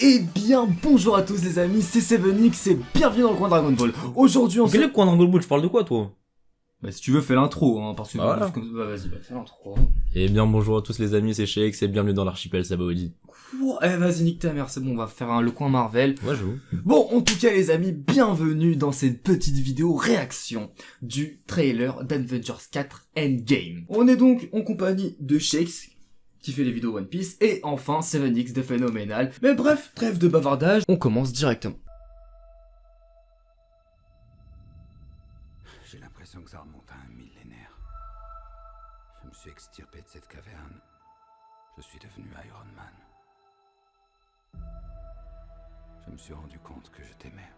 Eh bien, bonjour à tous les amis, c'est Sevenix et bienvenue dans le coin Dragon Ball. Aujourd'hui, on se... Le coin Dragon Ball Tu parles de quoi, toi Bah, si tu veux, fais l'intro, hein, parce que... Bah, voilà. comme- bah, vas-y, bah, fais l'intro. Eh bien, bonjour à tous les amis, c'est Sheik, et bienvenue dans l'archipel Sabaody. Eh, vas-y, nique ta mère, c'est bon, on va faire un, le coin Marvel. Moi, j'avoue. Bon, en tout cas, les amis, bienvenue dans cette petite vidéo réaction du trailer d'Avengers 4 Endgame. On est donc en compagnie de Shakes, qui fait les vidéos One Piece, et enfin 7X de Phénoménal. Mais bref, trêve de bavardage, on commence directement. J'ai l'impression que ça remonte à un millénaire. Je me suis extirpé de cette caverne. Je suis devenu Iron Man. Je me suis rendu compte que je t'aimais.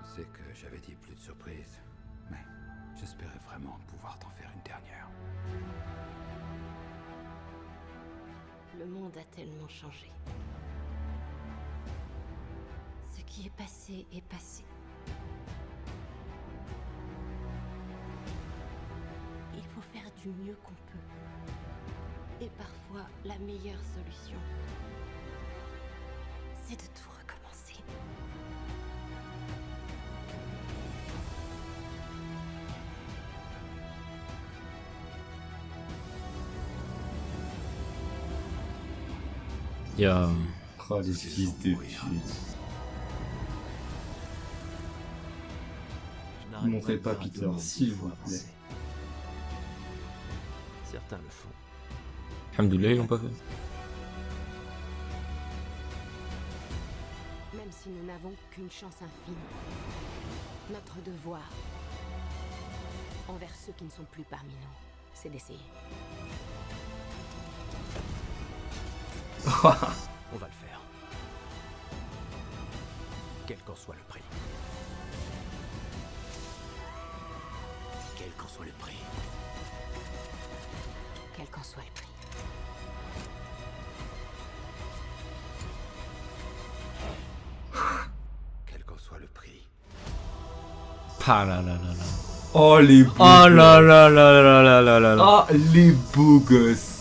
Je sais que j'avais dit plus de surprises, j'espérais vraiment pouvoir t'en faire une dernière. Le monde a tellement changé. Ce qui est passé est passé. Il faut faire du mieux qu'on peut. Et parfois, la meilleure solution, c'est de tout recommencer. Il y a... Oh, les fils de pute. Ne montrez pas Peter, s'il vous plaît. Certains le font. Alhamdoulilah, ils l'ont pas fait. Même si nous n'avons qu'une chance infime, notre devoir envers ceux qui ne sont plus parmi nous, c'est d'essayer. On va le faire. Quel qu'en soit le prix. Quel qu'en soit le prix. quel qu'en soit le prix. Quel qu'en soit le prix. Ah là là là là. Oh, les beaux Oh là là là là là là là là. Ah, les beaux gosses.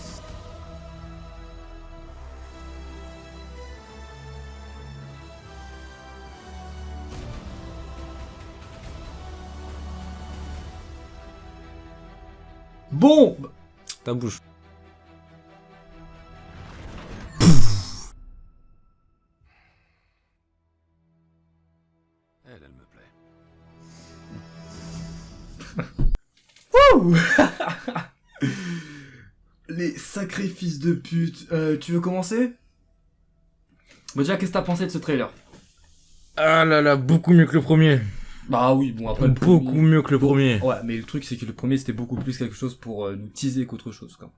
Bon, Ta bouche. Elle, elle me plaît. les sacrifices de pute. Euh, tu veux commencer? Bon, déjà, qu'est-ce que t'as pensé de ce trailer? Ah là là, beaucoup mieux que le premier. Bah oui, bon, après Beaucoup premier- mieux que le premier. Ouais, mais le truc, c'est que le premier, c'était beaucoup plus quelque chose pour euh, nous teaser qu'autre chose, quoi.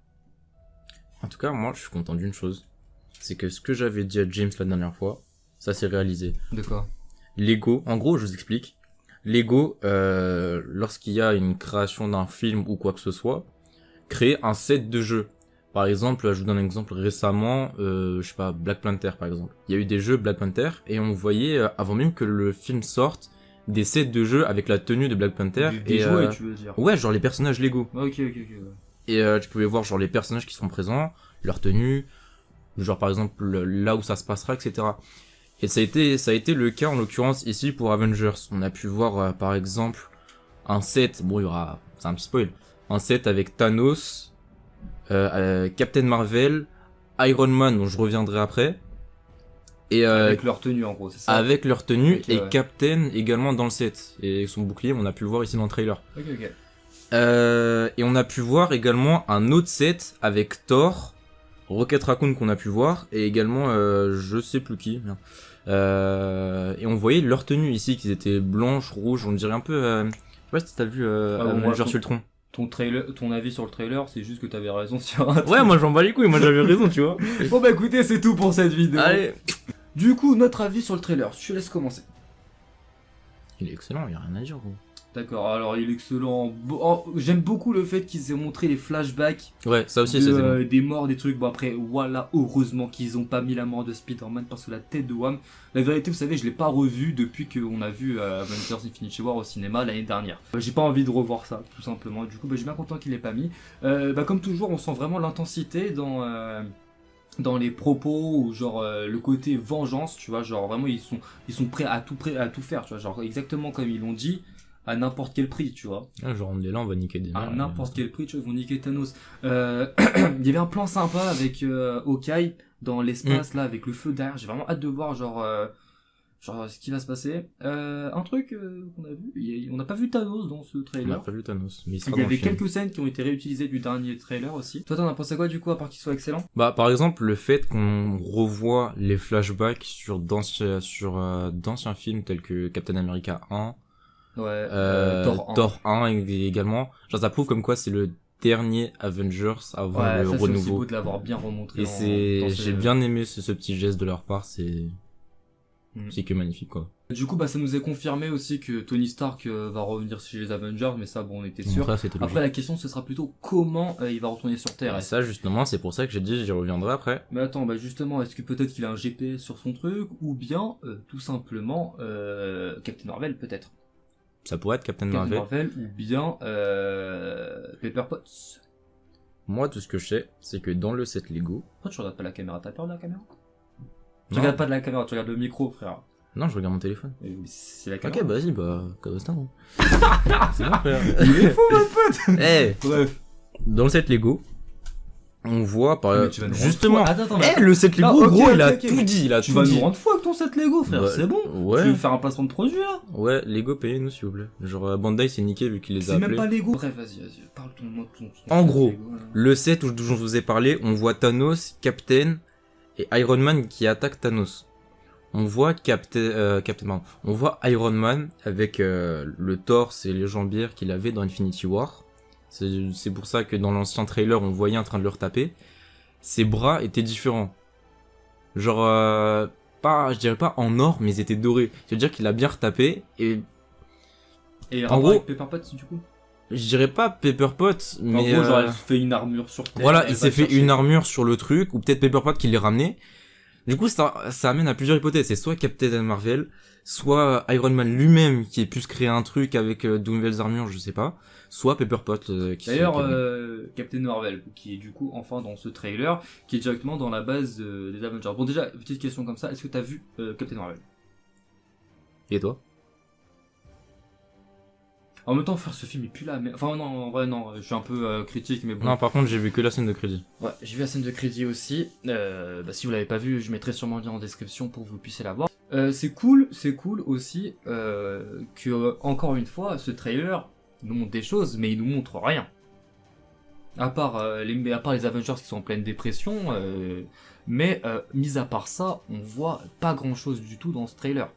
En tout cas, moi, je suis content d'une chose. C'est que ce que j'avais dit à James la dernière fois, ça s'est réalisé. De quoi? Lego, en gros, je vous explique. Lego, euh, lorsqu'il y a une création d'un film ou quoi que ce soit, crée un set de jeux. Par exemple, je vous donne un exemple récemment, euh, je sais pas, Black Panther par exemple. Il y a eu des jeux Black Panther et on voyait, euh, avant même que le film sorte, des sets de jeux avec la tenue de Black Panther. Des, et, jouets, euh, tu veux dire Ouais, genre les personnages Lego. Ok, ok, ok. ouais. Et euh, tu pouvais voir genre les personnages qui sont présents, leur tenue, genre par exemple là où ça se passera, etc. Et ça a été, ça a été le cas en l'occurrence ici pour Avengers. On a pu voir euh, par exemple un set, bon il y aura, c'est un petit spoil, un set avec Thanos, euh, euh, Captain Marvel, Iron Man dont je reviendrai après, et euh, Avec leur tenue, en gros, c'est ça avec leur tenue et ouais. Captain également dans le set et son bouclier, on a pu le voir ici dans le trailer. Ok, ok. Euh, et on a pu voir également un autre set avec Thor, Rocket Raccoon qu'on a pu voir, et également euh, je sais plus qui. Euh, et on voyait leur tenue ici, qu'ils étaient blanches, rouges, on dirait un peu... Euh, je sais pas si t'as vu euh, Ah, Ultron. Ton, trailer, ton avis sur le trailer, c'est juste que t'avais raison sur un Ouais, moi j'en bats les couilles, moi j'avais raison, tu vois. Bon bah écoutez, c'est tout pour cette vidéo. Allez Du coup, notre avis sur le trailer, je te laisse commencer. Il est excellent, il y a rien à dire, gros. D'accord, alors il est excellent. Oh, J'aime beaucoup le fait qu'ils aient montré les flashbacks Ouais, ça aussi, de, c'était euh, des morts, des trucs. Bon après, voilà, heureusement qu'ils ont pas mis la mort de Spider-Man parce que la tête de Wham, la vérité, vous savez, je l'ai pas revu depuis qu'on a vu euh, Avengers Infinity War au cinéma l'année dernière. Euh, J'ai pas envie de revoir ça, tout simplement. Du coup, bah, je suis bien content qu'il l'ait pas mis. Euh, bah, comme toujours, on sent vraiment l'intensité dans. Dans les propos ou genre euh, le côté vengeance tu vois genre vraiment ils sont ils sont prêts à tout prêt à tout faire tu vois genre exactement comme ils l'ont dit à n'importe quel prix tu vois Ah, genre, on est là, on va niquer des à n'importe quel prix, tu vois, ils vont niquer Thanos. Euh, il y avait un plan sympa avec euh, Hawkeye dans l'espace, là, avec le feu derrière. J'ai vraiment hâte de voir, genre, euh, genre ce qui va se passer. Euh, un truc euh, qu'on a vu, on n'a pas vu Thanos dans ce On a trailer. pas vu Thanos, mais il sera Il y avait quelques scènes qui ont été réutilisées du dernier trailer aussi. Toi, t'en as pensé quoi, du coup, à part qu'il soit excellent? Bah, par exemple, le fait qu'on revoit les flashbacks sur d'anciens, sur, euh, d'anciens films tels que Captain America 1, Ouais, Thor 1. 1 ég- également, genre ça prouve comme quoi c'est le dernier Avengers avant Ouais, le ça, c'est renouveau. beau de l'avoir bien remontré. Et c'est, j'ai bien aimé ce, ce petit geste de leur part, c'est, Mm. c'est que magnifique quoi. Du coup, bah, ça nous est confirmé aussi que Tony Stark euh, va revenir chez les Avengers, mais ça, bon, on était sûr. ça, logique. Après, la question, ce sera plutôt comment euh, il va retourner sur Terre. Et ça justement, c'est pour ça que j'ai dit j'y reviendrai après. Mais attends, bah justement, est-ce que peut-être qu'il a un GPS sur son truc, ou bien euh, tout simplement euh, Captain Marvel peut-être Ça pourrait être Captain Captain Marvel. Marvel ou bien euh, Pepper Potts. Moi, tout ce que je sais, c'est que dans le set Lego, Pourquoi tu regardes pas la caméra? T'as peur de la caméra? Tu regardes pas de la caméra, tu regardes le micro, frère. non, je regarde mon téléphone. C'est la Ok, caméra. bah vas-y, bah, Cabostin. hein. c'est bon, frère. Il est fou, mon pote Eh, Bref. dans le set Lego, on voit par Mais tu vas nous rendre justement. fou. Attends, attends, Eh, le set Lego, Non, ok, gros, ok, il a ok. tout dit, il a tu tout vas dit. nous rendre fou avec ton set Lego, frère, Bah, c'est bon ouais. Tu veux faire un placement de produit là Ouais, Lego, payez-nous s'il vous plaît. Genre, euh, Bandai, c'est niqué vu qu'il les a C'est même pas Lego. Bref, vas-y, vas-y, parle ton mot. Ton, ton En gros, Lego, là. Le set où- dont je vous ai parlé, on voit Thanos, Captain et Iron Man qui attaquent Thanos. On voit Captain, euh, Captain, on voit Iron Man avec euh, le torse et les jambières qu'il avait dans Infinity War. C'est pour ça que dans l'ancien trailer, on voyait en train de le retaper. Ses bras étaient différents. Genre, euh, pas, je dirais pas en or, mais ils étaient dorés. C'est-à-dire qu'il a bien retapé et Et en gros- gros, Pepper Potts du coup je dirais pas Pepper Pot, mais En gros, genre, euh, elle se fait une armure sur Terre. Voilà, il s'est fait une armure sur le truc, ou peut-être Pepper Pot qui l'ait ramené. Du coup, ça, ça amène à plusieurs hypothèses. C'est soit Captain Marvel, soit Iron Man lui-même qui ait pu se créer un truc avec euh, de nouvelles armures, je sais pas. Soit Pepper Pot euh, qui D'ailleurs, euh, Captain Marvel, qui est du coup enfin dans ce trailer, qui est directement dans la base euh, des Avengers. Bon, déjà, petite question comme ça, est-ce que t'as vu euh, Captain Marvel? Et toi? En même temps, faire ce film est plus là, mais. Enfin, non, en vrai, non, je suis un peu euh, critique, mais bon. Non, par contre, j'ai vu que la scène de crédit. Ouais, j'ai vu la scène de crédit aussi. Euh, bah, si vous l'avez pas vu, je mettrai sûrement le lien en description pour que vous puissiez la voir. Euh, c'est cool, c'est cool aussi que, encore une fois, ce trailer nous montre des choses, mais il nous montre rien. À part, les, à part les Avengers qui sont en pleine dépression, mais mis à part ça, on voit pas grand chose du tout dans ce trailer.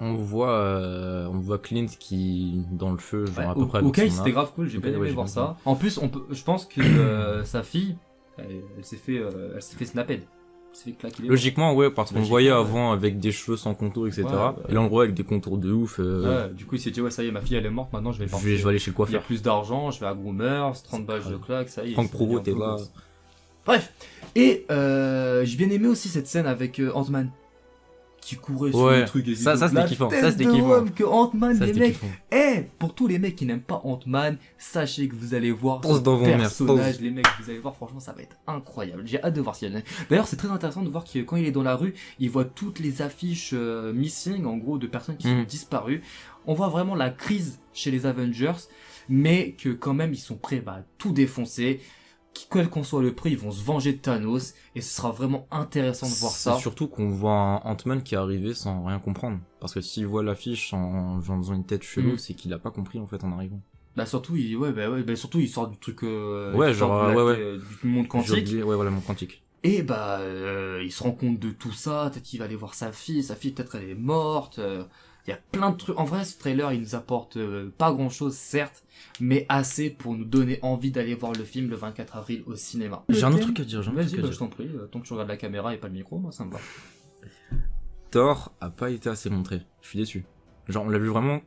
On voit, euh, on voit Clint qui dans le feu, genre à peu près. ok, c'était grave cool, j'ai bien aimé ouais, voir ça. En plus, on peut, je pense que euh, sa fille, elle, elle s'est fait, euh, elle s'est fait claquer les doigts. Logiquement, ouais, parce qu'on voyait ouais. avant avec des cheveux sans contour, etc. Et là, on le voit avec des contours de ouf. euh, du coup, il s'est dit, ouais, ça y est, ma fille, elle est morte, maintenant je vais je, partir. vais, je vais aller chez le Il y a coiffeur. plus d'argent, je vais à Groomers, 30 C'est balles de claque, ça y est. Franck Provo, t'es là. Bref. Et j'ai bien aimé aussi cette scène avec Ant-Man. Qui courait sur Ouais, le truc. et ça- ça, c'était kiffant, ça, c'était kiffant. que Ant-Man, les mecs. Eh, pour tous les mecs qui n'aiment pas Ant-Man, sachez que vous allez voir Pense ce dans vos personnage, pense. les mecs, vous allez voir, franchement, ça va être incroyable. J'ai hâte de voir s'il y en a. D'ailleurs, c'est très intéressant de voir que quand il est dans la rue, il voit toutes les affiches euh, missing, en gros, de personnes qui sont Mhm. disparues. On voit vraiment la crise chez les Avengers, mais que quand même, ils sont prêts bah, à tout défoncer. Quel qu'en soit le prix, ils vont se venger de Thanos, et ce sera vraiment intéressant de voir ça. surtout qu'on voit un Ant-Man qui est arrivé sans rien comprendre. Parce que s'il voit l'affiche en, en faisant une tête chelou, Mm. c'est qu'il a pas compris en fait en arrivant. Bah surtout, il, ouais, bah, ouais, bah, surtout, il sort du truc, euh, Ouais, genre, ouais, ouais. euh, du monde quantique. oublié- ouais, voilà, mon quantique. Et bah, euh, il se rend compte de tout ça, peut-être qu'il va aller voir sa fille, sa fille peut-être elle est morte, il y a plein de trucs. En vrai, ce trailer, il nous apporte euh, pas grand-chose, certes, mais assez pour nous donner envie d'aller voir le film le 24 avril au cinéma. J'ai un autre truc à dire, j'ai un Vas-y, bah, je t'en prie, euh, tant que tu regardes la caméra et pas le micro, moi ça me va. Thor a pas été assez montré. Je suis déçu. Genre, on l'a vu vraiment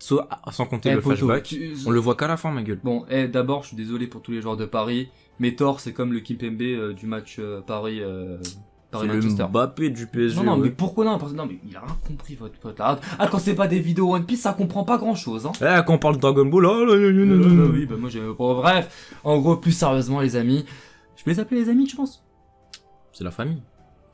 Soit, sans compter Eh, le poto, flashback. tu- On le voit qu'à la fin, ma gueule. Bon, eh, d'abord, je suis désolé pour tous les joueurs de Paris, mais Thor, c'est comme le Kimpembe euh, du match euh, Paris, euh, Paris le Manchester. Mbappé du PSG. Non, non, mais ouais. pourquoi non Parce que non, mais il a rien compris, votre pote là. Ah, quand c'est pas des vidéos One Piece, ça comprend pas grand chose, hein. Eh, quand on parle de Dragon Ball, oh, là, là, là, Euh, oui, bah moi j'ai. Bon, bref, en gros, plus sérieusement, les amis. Je peux les appeler les amis, tu penses? C'est la famille.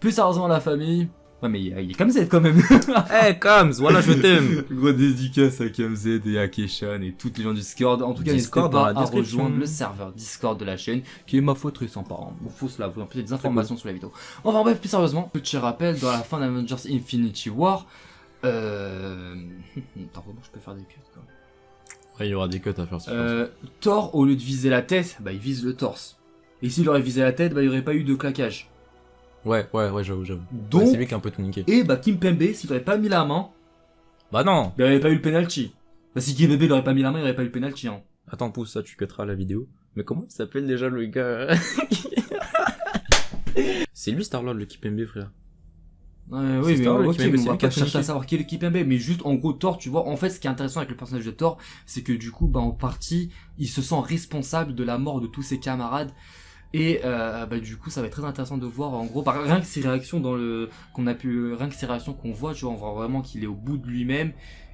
Plus sérieusement, la famille. Ouais, mais il, est comme Z quand même. Eh, Kams, voilà, je t'aime. Gros dédicace à KMZ et à Keshan et toutes les gens du Discord. En tout cas, Discord pas à rejoindre le serveur Discord de la chaîne, qui est ma foi très sympa. Hein. Bon, faut se l'avouer, peut-être des informations sur la vidéo. Enfin bref, plus sérieusement, petit rappel, dans la fin d'Avengers Infinity War, euh... Attends, comment je peux faire des cuts quoi. Ouais, il y aura des cuts à faire sur Euh, Thor, au lieu de viser la tête, bah il vise le torse. Et s'il aurait visé la tête, bah il n'y aurait pas eu de claquage. Ouais, ouais, ouais, j'avoue, j'avoue. Donc, Ouais, c'est lui qui a un peu tout niqué. et bah Kim Pembe, s'il aurait pas mis la main, Bah non il aurait pas eu le penalty. Bah si Kim Pembe il aurait pas mis la main, il aurait pas eu le penalty. Hein. Attends, pousse ça, tu cutteras la vidéo. Mais comment il s'appelle déjà le gars? C'est lui Starlord, le Kipembe, frère. Ouais, C'est oui, mais le ok, mais c'est on va pas chercher à savoir qui est le Kipembe, mais juste en gros Thor, tu vois, en fait ce qui est intéressant avec le personnage de Thor, c'est que du coup, bah en partie, il se sent responsable de la mort de tous ses camarades. Et euh, bah du coup ça va être très intéressant de voir en gros par rien que ses réactions dans le qu'on a pu rien que ses réactions qu'on voit tu vois on voit vraiment qu'il est au bout de lui-même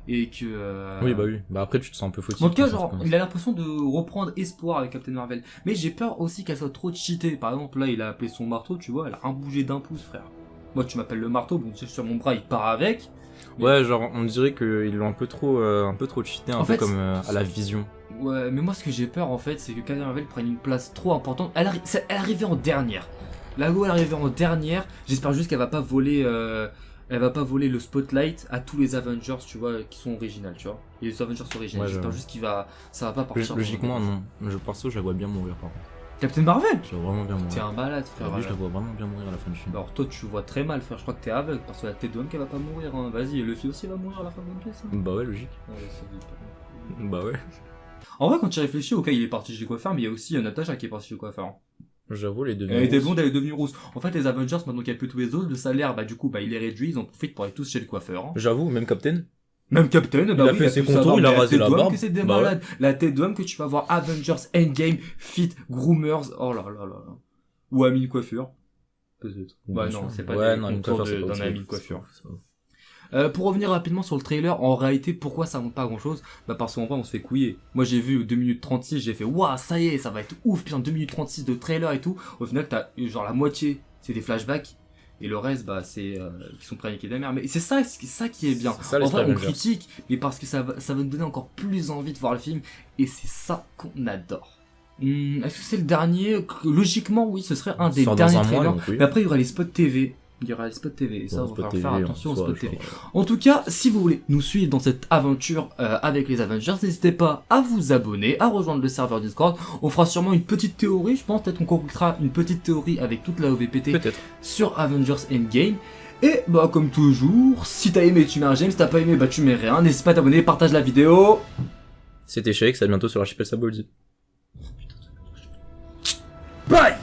et que euh, Oui, bah oui. Bah après, tu te sens un peu fautif. en tout cas, genre, il a l'impression de reprendre espoir avec Captain Marvel. Mais j'ai peur aussi qu'elle soit trop cheatée. Par exemple, là, il a appelé son marteau, tu vois, elle a un bougé d'un pouce, frère. Moi, tu m'appelles le marteau, bon, tu sais, sur mon bras, il part avec. Ouais, genre, on dirait qu'ils l'ont un peu trop, euh, un peu trop cheaté, un En peu fait, comme euh, à la vision. Ouais, mais moi, ce que j'ai peur, en fait, c'est que Captain Marvel prenne une place trop importante. Elle, arri- est arrivée en dernière. Là où elle arrivée en dernière, j'espère juste qu'elle va pas voler... euh, Elle va pas voler le spotlight à tous les Avengers, tu vois, qui sont originales, tu vois. Et les Avengers originaux. Ouais, j'espère juste qu'il va, ça va pas partir. Log- Logiquement, non. Je perso, je la vois bien mourir, par contre. Captain Marvel. Je vois vraiment bien T'es mourir. un malade, frère. Lui, je la vois vraiment bien mourir à la fin du film. Alors toi tu vois très mal frère, je crois que t'es aveugle parce que la tête de homme qu'elle va pas mourir hein. Vas-y, Luffy aussi va mourir à la fin de One Piece. hein. Bah ouais, logique. Ouais, vite. Bah ouais. En vrai quand tu réfléchis, ok il est parti chez le coiffeur mais il y a aussi euh, Natasha qui est parti chez le coiffeur. J'avoue, les deux. Elle était blonde, elle est devenue rousse. En fait les Avengers maintenant qu'il y a plus tous les autres, le salaire bah du coup bah il est réduit, ils en profitent pour aller tous chez le coiffeur. hein. J'avoue, même Captain. Même Captain, bah a oui, fait ses contours, il a rasé la d'homme barbe. que c'est des Bah ouais. La tête d'homme que tu vas voir Avengers Endgame, Fit, Groomers, oh là là là là. Ou Amine Coiffure. Peut-être. Bah non, c'est pas ouais, des non, coiffure, de- d'un ami de coiffure. Euh, pour revenir rapidement sur le trailer, en réalité, pourquoi ça montre pas grand chose Bah parce qu'en vrai, on se fait couiller. Moi, j'ai vu 2 minutes 36, j'ai fait waouh, ça y est, ça va être ouf, putain, 2 minutes 36 de trailer et tout. Au final, t'as genre la moitié, c'est des flashbacks. Et le reste, bah, c'est euh, qui sont préniqués de la merde. Mais c'est ça, c'est ça qui est bien. C'est ça, en vrai, on critique, mais parce que ça va, ça va nous donner encore plus envie de voir le film. Et c'est ça qu'on adore. Hum, Est-ce que c'est le dernier? Logiquement, oui, ce serait un des derniers mois, trailers. donc oui. Mais après, il y aura les spots TV. Il y aura les spots TV. Et ça, on va falloir faire attention en aux spots TV. En tout cas, si vous voulez nous suivre dans cette aventure euh, avec les Avengers, n'hésitez pas à vous abonner, à rejoindre le serveur Discord. On fera sûrement une petite théorie, je pense peut-être qu'on concoctera une petite théorie avec toute la OVPT sur Avengers Endgame. Et bah comme toujours, si t'as aimé tu mets un j'aime, si t'as pas aimé bah tu mets rien. N'hésite pas à t'abonner, partage la vidéo. C'était Shake, à bientôt sur l'archipel Saboldi. Bye